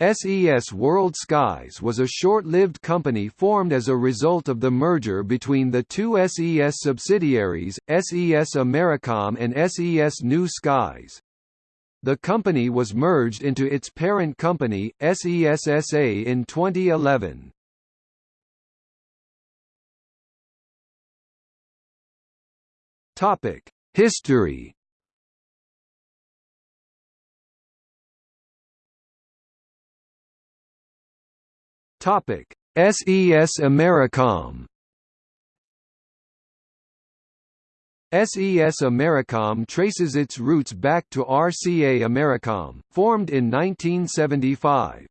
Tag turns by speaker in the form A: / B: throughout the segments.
A: SES World Skies was a short-lived company formed as a result of the merger between the two SES subsidiaries, SES Americom and SES New Skies. The company was merged into its parent company, SES-SA in 2011. History Topic: SES Americom. SES Americom traces its roots back to RCA Americom, formed in 1975.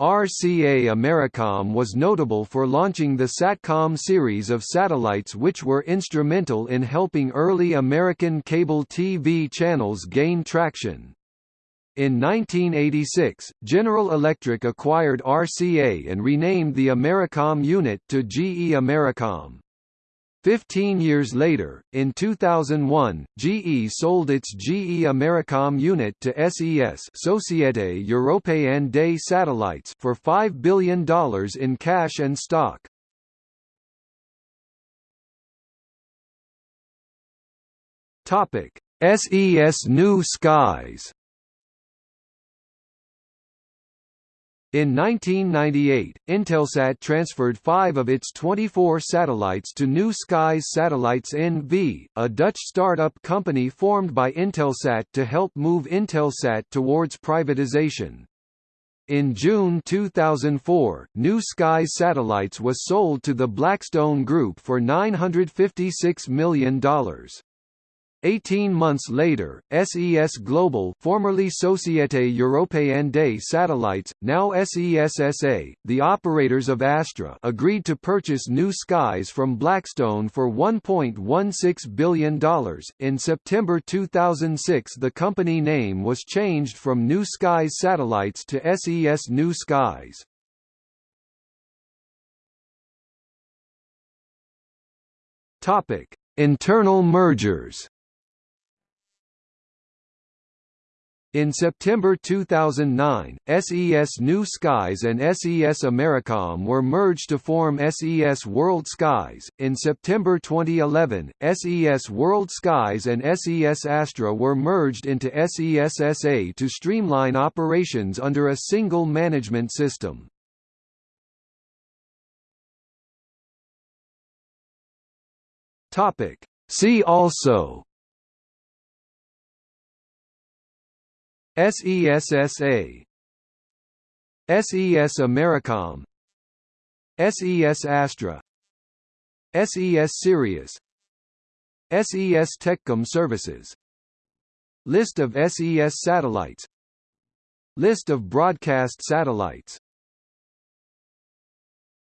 A: RCA Americom was notable for launching the SATCOM series of satellites which were instrumental in helping early American cable TV channels gain traction. In 1986, General Electric acquired RCA and renamed the Americom unit to GE Americom. Fifteen years later, in 2001, GE sold its GE Americom unit to SES Société Européenne des Satellites for $5 billion in cash and stock. SES New Skies In 1998, Intelsat transferred five of its 24 satellites to New Skies Satellites NV, a Dutch start-up company formed by Intelsat to help move Intelsat towards privatization. In June 2004, New Skies Satellites was sold to the Blackstone Group for $956 million. Eighteen months later, SES Global formerly Société Européenne des Satellites, now SES-SA, the operators of Astra agreed to purchase New Skies from Blackstone for $1.16 billion. In September 2006 the company name was changed from New Skies Satellites to SES New Skies. Internal mergers In September 2009, SES New Skies and SES Americom were merged to form SES World Skies. In September 2011, SES World Skies and SES Astra were merged into SES SA to streamline operations under a single management system. Topic: See also SESSA SES Americom. SES Astra. SES Sirius. SES Techcom Services. List of SES satellites. List of broadcast satellites